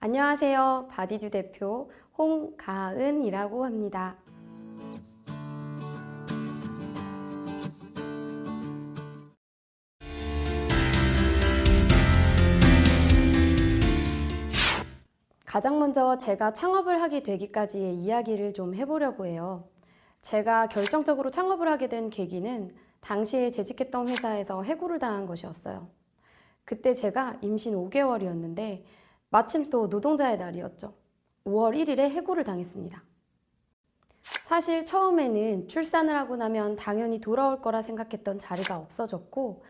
안녕하세요. 바디주 대표 홍가은이라고 합니다. 가장 먼저 제가 창업을 하게 되기까지의 이야기를 좀 해보려고 해요. 제가 결정적으로 창업을 하게 된 계기는 당시에 재직했던 회사에서 해고를 당한 것이었어요. 그때 제가 임신 5개월이었는데 마침 또 노동자의 날이었죠. 5월 1일에 해고를 당했습니다. 사실 처음에는 출산을 하고 나면 당연히 돌아올 거라 생각했던 자리가 없어졌고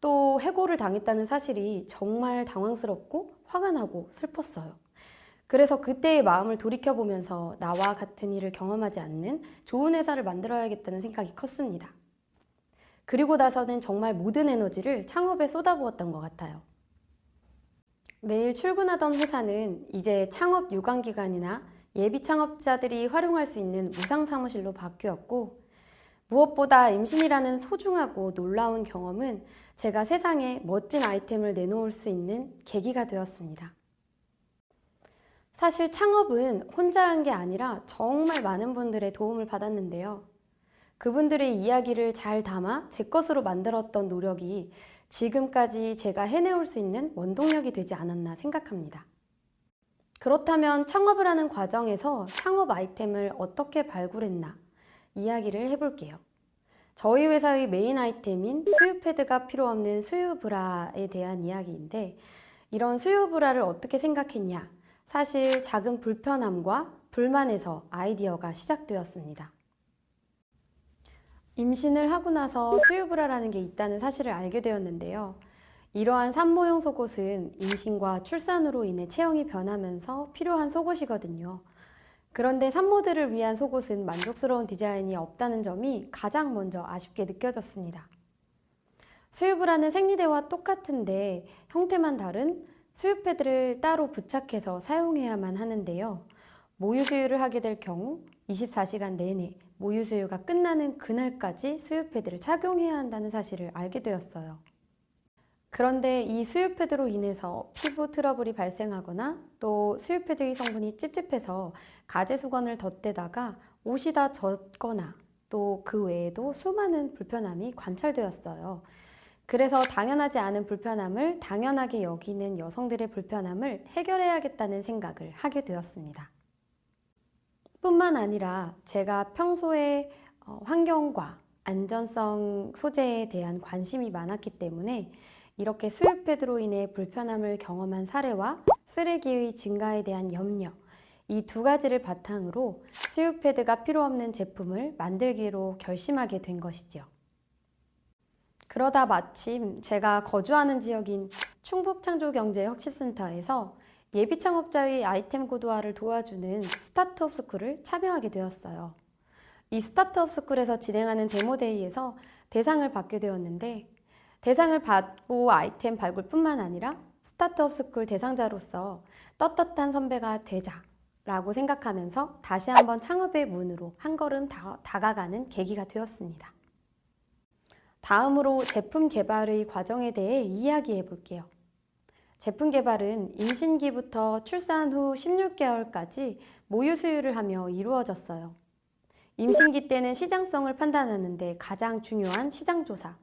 또 해고를 당했다는 사실이 정말 당황스럽고 화가 나고 슬펐어요. 그래서 그때의 마음을 돌이켜보면서 나와 같은 일을 경험하지 않는 좋은 회사를 만들어야겠다는 생각이 컸습니다. 그리고 나서는 정말 모든 에너지를 창업에 쏟아부었던 것 같아요. 매일 출근하던 회사는 이제 창업 유관기관이나 예비 창업자들이 활용할 수 있는 무상 사무실로 바뀌었고 무엇보다 임신이라는 소중하고 놀라운 경험은 제가 세상에 멋진 아이템을 내놓을 수 있는 계기가 되었습니다. 사실 창업은 혼자 한 게 아니라 정말 많은 분들의 도움을 받았는데요. 그분들의 이야기를 잘 담아 제 것으로 만들었던 노력이 지금까지 제가 해내올 수 있는 원동력이 되지 않았나 생각합니다. 그렇다면 창업을 하는 과정에서 창업 아이템을 어떻게 발굴했나 이야기를 해볼게요. 저희 회사의 메인 아이템인 수유 패드가 필요 없는 수유 브라에 대한 이야기인데 이런 수유 브라를 어떻게 생각했냐 사실 작은 불편함과 불만에서 아이디어가 시작되었습니다. 임신을 하고 나서 수유브라라는 게 있다는 사실을 알게 되었는데요. 이러한 산모용 속옷은 임신과 출산으로 인해 체형이 변하면서 필요한 속옷이거든요. 그런데 산모들을 위한 속옷은 만족스러운 디자인이 없다는 점이 가장 먼저 아쉽게 느껴졌습니다. 수유브라는 생리대와 똑같은데 형태만 다른 수유 패드를 따로 부착해서 사용해야만 하는데요. 모유 수유를 하게 될 경우 24시간 내내 모유 수유가 끝나는 그날까지 수유 패드를 착용해야 한다는 사실을 알게 되었어요. 그런데 이 수유 패드로 인해서 피부 트러블이 발생하거나 또 수유 패드의 성분이 찝찝해서 가제 수건을 덧대다가 옷이 다 젖거나 또 그 외에도 수많은 불편함이 관찰되었어요. 그래서 당연하지 않은 불편함을 당연하게 여기는 여성들의 불편함을 해결해야겠다는 생각을 하게 되었습니다. 뿐만 아니라 제가 평소에 어, 환경과 안전성 소재에 대한 관심이 많았기 때문에 이렇게 수유 패드로 인해 불편함을 경험한 사례와 쓰레기의 증가에 대한 염려 이 두 가지를 바탕으로 수유 패드가 필요 없는 제품을 만들기로 결심하게 된 것이죠. 그러다 마침 제가 거주하는 지역인 충북창조경제혁신센터에서 예비 창업자의 아이템 고도화를 도와주는 스타트업 스쿨을 참여하게 되었어요. 이 스타트업 스쿨에서 진행하는 demo day에서 대상을 받게 되었는데 대상을 받고 아이템 발굴뿐만 아니라 스타트업 스쿨 대상자로서 떳떳한 선배가 되자 라고 생각하면서 다시 한번 창업의 문으로 한 걸음 다, 다가가는 계기가 되었습니다. 다음으로 제품 개발의 과정에 대해 이야기해 볼게요. 제품 개발은 임신기부터 출산 후 16개월까지 모유 수유를 하며 이루어졌어요. 임신기 때는 시장성을 판단하는데 가장 중요한 시장조사,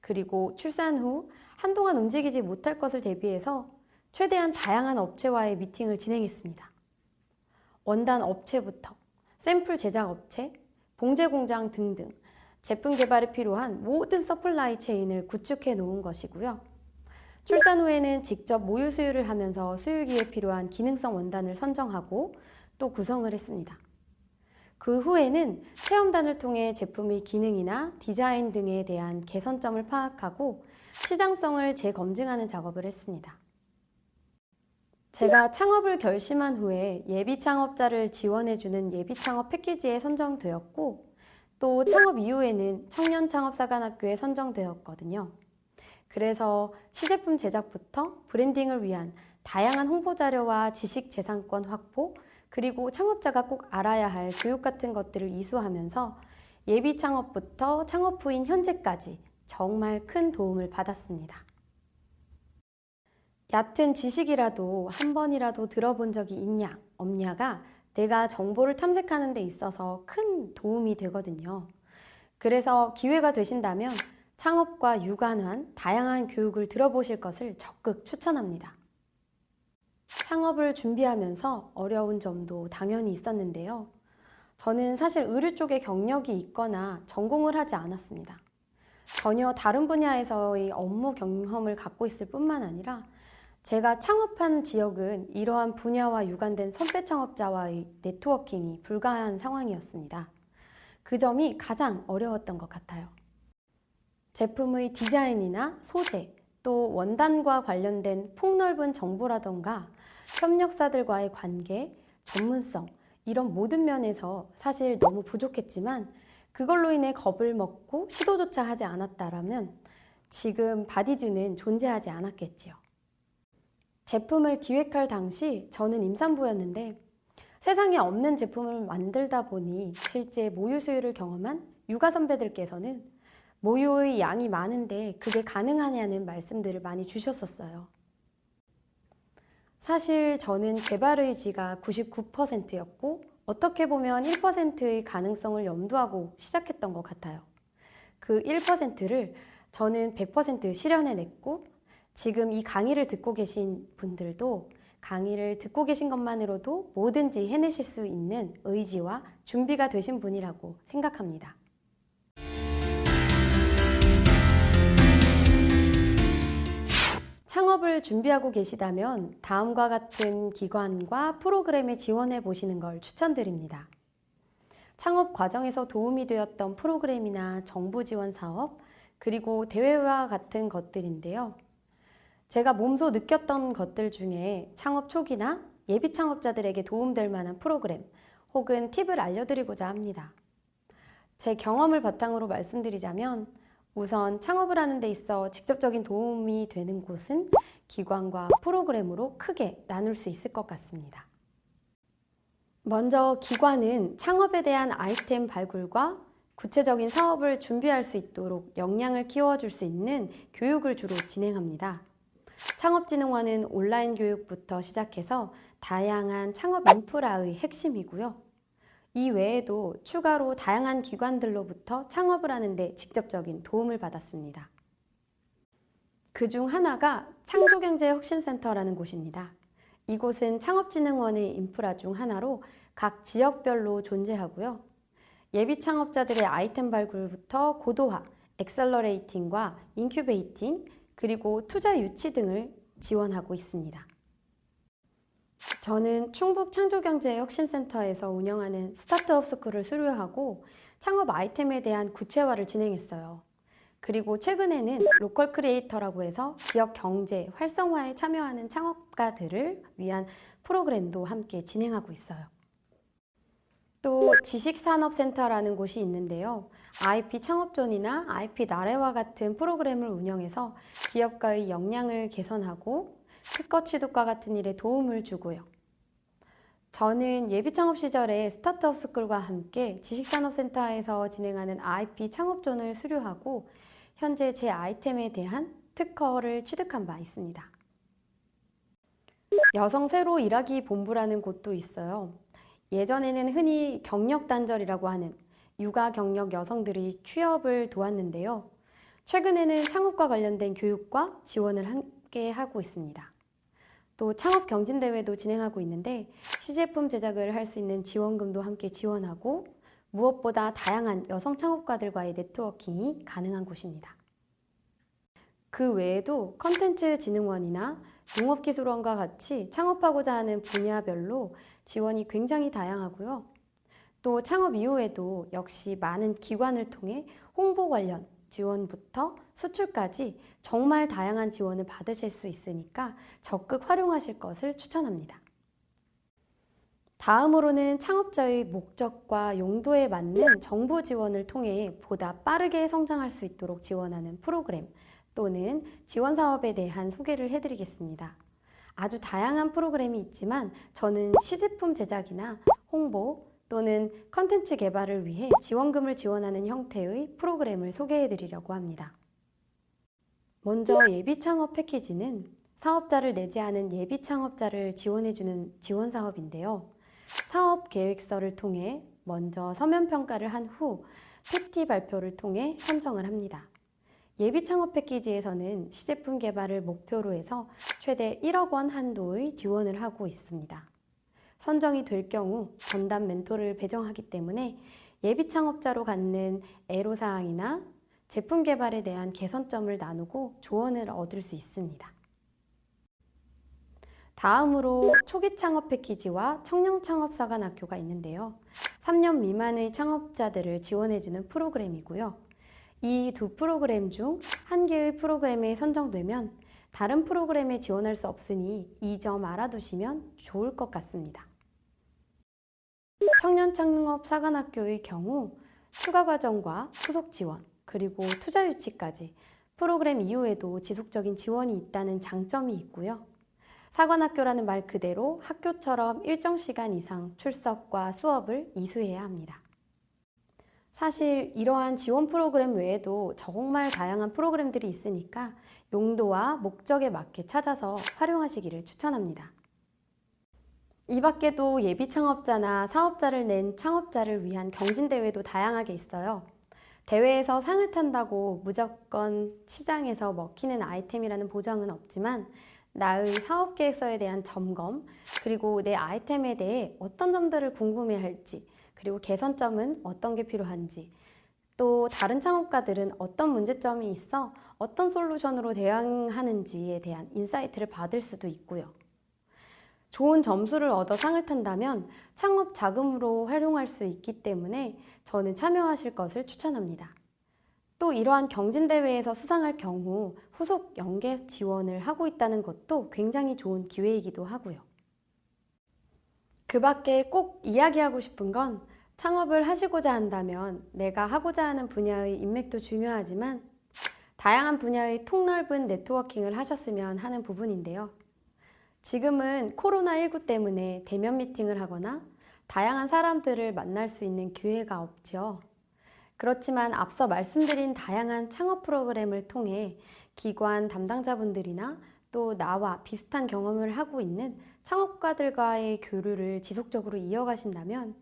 그리고 출산 후 한동안 움직이지 못할 것을 대비해서 최대한 다양한 업체와의 미팅을 진행했습니다. 원단 업체부터 샘플 제작 업체, 봉제 공장 등등 제품 개발에 필요한 모든 supply chain을 구축해 놓은 것이고요. 출산 후에는 직접 모유 수유를 하면서 수유기에 필요한 기능성 원단을 선정하고 또 구성을 했습니다. 그 후에는 체험단을 통해 제품의 기능이나 디자인 등에 대한 개선점을 파악하고 시장성을 재검증하는 작업을 했습니다. 제가 창업을 결심한 후에 예비 창업자를 지원해주는 예비 창업 패키지에 선정되었고 또 창업 이후에는 청년 창업사관학교에 선정되었거든요. 그래서 시제품 제작부터 브랜딩을 위한 다양한 홍보 자료와 지식 재산권 확보 그리고 창업자가 꼭 알아야 할 교육 같은 것들을 이수하면서 예비 창업부터 창업 후인 현재까지 정말 큰 도움을 받았습니다. 얕은 지식이라도 한 번이라도 들어본 적이 있냐, 없냐가 내가 정보를 탐색하는 데 있어서 큰 도움이 되거든요. 그래서 기회가 되신다면 창업과 유관한 다양한 교육을 들어보실 것을 적극 추천합니다. 창업을 준비하면서 어려운 점도 당연히 있었는데요. 저는 사실 의류 쪽에 경력이 있거나 전공을 하지 않았습니다. 전혀 다른 분야에서의 업무 경험을 갖고 있을 뿐만 아니라 제가 창업한 지역은 이러한 분야와 유관된 선배 창업자와의 네트워킹이 불가한 상황이었습니다. 그 점이 가장 어려웠던 것 같아요. 제품의 디자인이나 소재, 또 원단과 관련된 폭넓은 정보라던가 협력사들과의 관계, 전문성, 이런 모든 면에서 사실 너무 부족했지만 그걸로 인해 겁을 먹고 시도조차 하지 않았다라면 지금 바디듀는 존재하지 않았겠지요. 제품을 기획할 당시 저는 임산부였는데 세상에 없는 제품을 만들다 보니 실제 모유 수유를 경험한 육아 선배들께서는 모유의 양이 많은데 그게 가능하냐는 말씀들을 많이 주셨었어요. 사실 저는 개발 의지가 99%였고 어떻게 보면 1%의 가능성을 염두하고 시작했던 것 같아요. 그 1%를 저는 100% 실현해냈고 지금 이 강의를 듣고 계신 분들도 강의를 듣고 계신 것만으로도 뭐든지 해내실 수 있는 의지와 준비가 되신 분이라고 생각합니다. 창업을 준비하고 계시다면 다음과 같은 기관과 프로그램에 지원해 보시는 걸 추천드립니다. 창업 과정에서 도움이 되었던 프로그램이나 정부 지원 사업, 그리고 대회와 같은 것들인데요. 제가 몸소 느꼈던 것들 중에 창업 초기나 예비 창업자들에게 도움될 만한 프로그램 혹은 팁을 알려드리고자 합니다. 제 경험을 바탕으로 말씀드리자면 우선 창업을 하는 데 있어 직접적인 도움이 되는 곳은 기관과 프로그램으로 크게 나눌 수 있을 것 같습니다. 먼저 기관은 창업에 대한 아이템 발굴과 구체적인 사업을 준비할 수 있도록 역량을 키워줄 수 있는 교육을 주로 진행합니다. 창업진흥원은 온라인 교육부터 시작해서 다양한 창업 인프라의 핵심이고요. 이 외에도 추가로 다양한 기관들로부터 창업을 하는 데 직접적인 도움을 받았습니다. 그 중 하나가 창조경제혁신센터라는 곳입니다. 이곳은 창업진흥원의 인프라 중 하나로 각 지역별로 존재하고요. 예비 창업자들의 아이템 발굴부터 고도화, accelerating과 incubating, 그리고 투자 유치 등을 지원하고 있습니다. 저는 충북 창조경제혁신센터에서 운영하는 스타트업 스쿨을 수료하고 창업 아이템에 대한 구체화를 진행했어요. 그리고 최근에는 local creator라고 해서 지역 경제 활성화에 참여하는 창업가들을 위한 프로그램도 함께 진행하고 있어요. 또 지식산업센터라는 곳이 있는데요. IP 창업존이나 IP 나래와 같은 프로그램을 운영해서 기업가의 역량을 개선하고 특허 취득과 같은 일에 도움을 주고요. 저는 예비 창업 시절에 스타트업 스쿨과 함께 지식산업센터에서 진행하는 IP 창업존을 수료하고 현재 제 아이템에 대한 특허를 취득한 바 있습니다. 여성 새로 일하기 본부라는 곳도 있어요. 예전에는 흔히 경력 단절이라고 하는 육아 경력 여성들이 취업을 도왔는데요. 최근에는 창업과 관련된 교육과 지원을 함께 하고 있습니다. 또 창업 경진대회도 진행하고 있는데 시제품 제작을 할 수 있는 지원금도 함께 지원하고 무엇보다 다양한 여성 창업가들과의 네트워킹이 가능한 곳입니다. 그 외에도 컨텐츠 진흥원이나 농업기술원과 같이 창업하고자 하는 분야별로 지원이 굉장히 다양하고요. 또 창업 이후에도 역시 많은 기관을 통해 홍보 관련 지원부터 수출까지 정말 다양한 지원을 받으실 수 있으니까 적극 활용하실 것을 추천합니다. 다음으로는 창업자의 목적과 용도에 맞는 정부 지원을 통해 보다 빠르게 성장할 수 있도록 지원하는 프로그램 또는 지원 사업에 대한 소개를 해드리겠습니다. 아주 다양한 프로그램이 있지만 저는 시제품 제작이나 홍보, 또는 컨텐츠 개발을 위해 지원금을 지원하는 형태의 프로그램을 소개해 드리려고 합니다. 먼저 예비 창업 패키지는 사업자를 내지 않은 예비 창업자를 지원해주는 지원 사업인데요. 사업 계획서를 통해 먼저 서면 평가를 한후 PT 발표를 통해 선정을 합니다. 예비 창업 패키지에서는 시제품 개발을 목표로 해서 최대 1억 원 한도의 지원을 하고 있습니다. 선정이 될 경우 전담 멘토를 배정하기 때문에 예비 창업자로 갖는 애로사항이나 제품 개발에 대한 개선점을 나누고 조언을 얻을 수 있습니다. 다음으로 초기 창업 패키지와 청년 창업사관학교가 있는데요. 3년 미만의 창업자들을 지원해주는 프로그램이고요. 이 두 프로그램 중 한 개의 프로그램에 선정되면 다른 프로그램에 지원할 수 없으니 이 점 알아두시면 좋을 것 같습니다. 청년 창업 사관학교의 경우 추가 과정과 후속 지원, 그리고 투자 유치까지 프로그램 이후에도 지속적인 지원이 있다는 장점이 있고요. 사관학교라는 말 그대로 학교처럼 일정 시간 이상 출석과 수업을 이수해야 합니다. 사실 이러한 지원 프로그램 외에도 정말 다양한 프로그램들이 있으니까 용도와 목적에 맞게 찾아서 활용하시기를 추천합니다. 이 밖에도 예비 창업자나 사업자를 낸 창업자를 위한 경진대회도 다양하게 있어요. 대회에서 상을 탄다고 무조건 시장에서 먹히는 아이템이라는 보장은 없지만 나의 사업 계획서에 대한 점검, 그리고 내 아이템에 대해 어떤 점들을 궁금해 할지, 그리고 개선점은 어떤 게 필요한지, 또 다른 창업가들은 어떤 문제점이 있어 어떤 솔루션으로 대응하는지에 대한 insight를 받을 수도 있고요. 좋은 점수를 얻어 상을 탄다면 창업 자금으로 활용할 수 있기 때문에 저는 참여하실 것을 추천합니다. 또 이러한 경진대회에서 수상할 경우 후속 연계 지원을 하고 있다는 것도 굉장히 좋은 기회이기도 하고요. 그 밖에 꼭 이야기하고 싶은 건 창업을 하시고자 한다면 내가 하고자 하는 분야의 인맥도 중요하지만 다양한 분야의 폭넓은 네트워킹을 하셨으면 하는 부분인데요. 지금은 코로나19 때문에 대면 미팅을 하거나 다양한 사람들을 만날 수 있는 기회가 없죠. 그렇지만 앞서 말씀드린 다양한 창업 프로그램을 통해 기관 담당자분들이나 또 나와 비슷한 경험을 하고 있는 창업가들과의 교류를 지속적으로 이어가신다면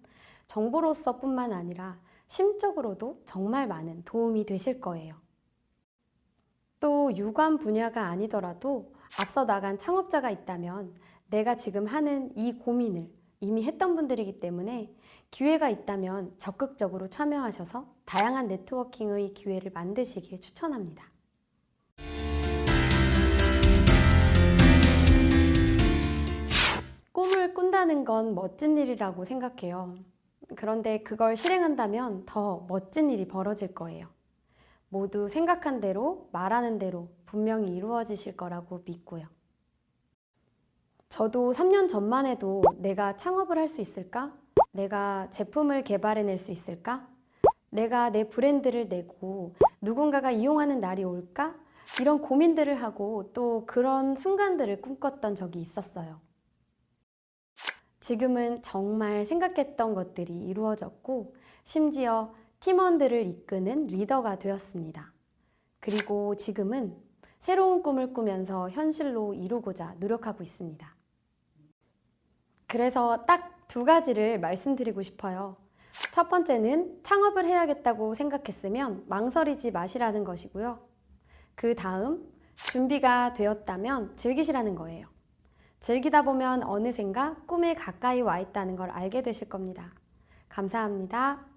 정보로서 뿐만 아니라 심적으로도 정말 많은 도움이 되실 거예요. 또 유관 분야가 아니더라도 앞서 나간 창업자가 있다면 내가 지금 하는 이 고민을 이미 했던 분들이기 때문에 기회가 있다면 적극적으로 참여하셔서 다양한 네트워킹의 기회를 만드시길 추천합니다. 꿈을 꾼다는 건 멋진 일이라고 생각해요. 그런데 그걸 실행한다면 더 멋진 일이 벌어질 거예요. 모두 생각한 대로, 말하는 대로 분명히 이루어지실 거라고 믿고요. 저도 3년 전만 해도 내가 창업을 할 수 있을까? 내가 제품을 개발해낼 수 있을까? 내가 내 브랜드를 내고 누군가가 이용하는 날이 올까? 이런 고민들을 하고 또 그런 순간들을 꿈꿨던 적이 있었어요. 지금은 정말 생각했던 것들이 이루어졌고 심지어 팀원들을 이끄는 리더가 되었습니다. 그리고 지금은 새로운 꿈을 꾸면서 현실로 이루고자 노력하고 있습니다. 그래서 딱 두 가지를 말씀드리고 싶어요. 첫 번째는 창업을 해야겠다고 생각했으면 망설이지 마시라는 것이고요. 그 다음 준비가 되었다면 즐기시라는 거예요. 즐기다 보면 어느샌가 꿈에 가까이 와 있다는 걸 알게 되실 겁니다. 감사합니다.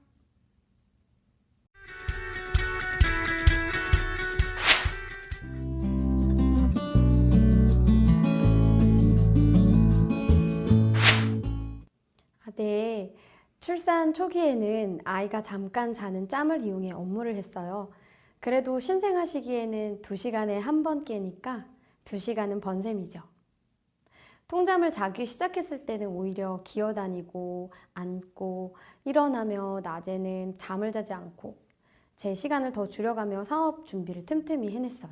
네. 출산 초기에는 아이가 잠깐 자는 짬을 이용해 업무를 했어요. 그래도 신생아시기에는 2시간에 한 번 깨니까 2시간은 번셈이죠. 통잠을 자기 시작했을 때는 오히려 기어다니고 앉고 일어나며 낮에는 잠을 자지 않고 제 시간을 더 줄여가며 사업 준비를 틈틈이 해냈어요.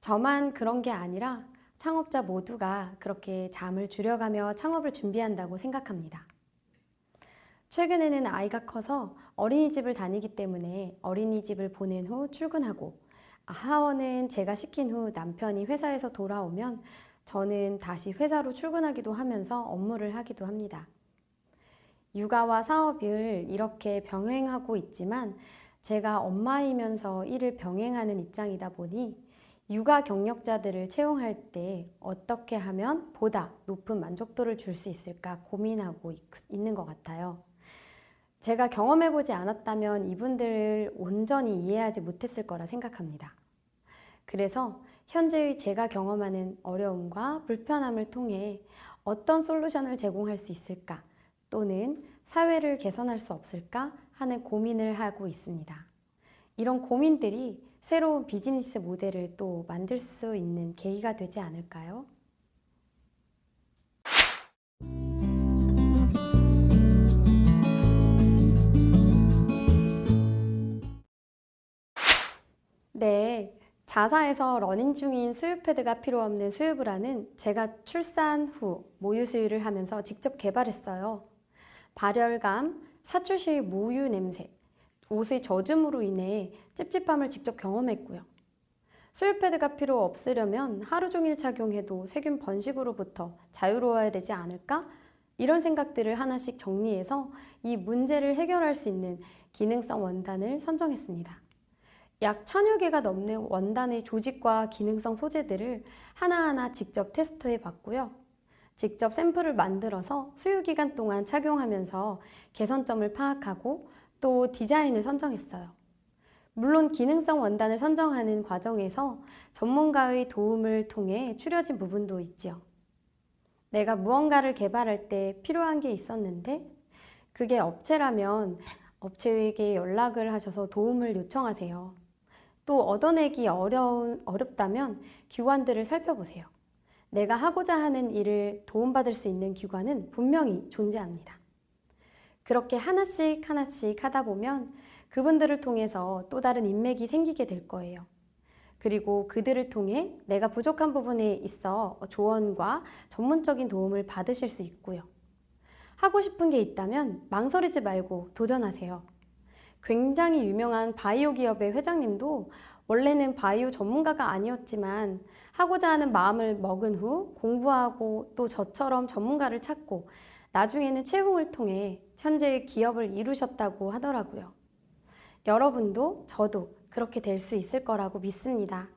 저만 그런 게 아니라 창업자 모두가 그렇게 잠을 줄여가며 창업을 준비한다고 생각합니다. 최근에는 아이가 커서 어린이집을 다니기 때문에 어린이집을 보낸 후 출근하고 하원은 제가 시킨 후 남편이 회사에서 돌아오면 저는 다시 회사로 출근하기도 하면서 업무를 하기도 합니다. 육아와 사업을 이렇게 병행하고 있지만 제가 엄마이면서 일을 병행하는 입장이다 보니 육아 경력자들을 채용할 때 어떻게 하면 보다 높은 만족도를 줄 수 있을까 고민하고 있, 있는 것 같아요. 제가 경험해보지 않았다면 이분들을 온전히 이해하지 못했을 거라 생각합니다. 그래서 현재의 제가 경험하는 어려움과 불편함을 통해 어떤 솔루션을 제공할 수 있을까 또는 사회를 개선할 수 없을까 하는 고민을 하고 있습니다. 이런 고민들이 새로운 비즈니스 모델을 또 만들 수 있는 계기가 되지 않을까요? 네, 자사에서 running 중인 수유 패드가 필요 없는 수유브라는 제가 출산 후 모유 수유를 하면서 직접 개발했어요. 발열감, 사출 시 모유 냄새, 옷의 젖음으로 인해 찝찝함을 직접 경험했고요. 수유 패드가 필요 없으려면 하루 종일 착용해도 세균 번식으로부터 자유로워야 되지 않을까? 이런 생각들을 하나씩 정리해서 이 문제를 해결할 수 있는 기능성 원단을 선정했습니다. 약 천여 개가 넘는 원단의 조직과 기능성 소재들을 하나하나 직접 테스트해 봤고요. 직접 샘플을 만들어서 수유 기간 동안 착용하면서 개선점을 파악하고 또 디자인을 선정했어요. 물론 기능성 원단을 선정하는 과정에서 전문가의 도움을 통해 추려진 부분도 있지요. 내가 무언가를 개발할 때 필요한 게 있었는데 그게 업체라면 업체에게 연락을 하셔서 도움을 요청하세요. 또 얻어내기 어려운, 어렵다면 기관들을 살펴보세요. 내가 하고자 하는 일을 도움받을 수 있는 기관은 분명히 존재합니다. 그렇게 하나씩 하나씩 하다 보면 그분들을 통해서 또 다른 인맥이 생기게 될 거예요. 그리고 그들을 통해 내가 부족한 부분에 있어 조언과 전문적인 도움을 받으실 수 있고요. 하고 싶은 게 있다면 망설이지 말고 도전하세요. 굉장히 유명한 바이오 기업의 회장님도 원래는 바이오 전문가가 아니었지만 하고자 하는 마음을 먹은 후 공부하고 또 저처럼 전문가를 찾고 나중에는 채용을 통해 현재의 기업을 이루셨다고 하더라고요. 여러분도 저도 그렇게 될 수 있을 거라고 믿습니다.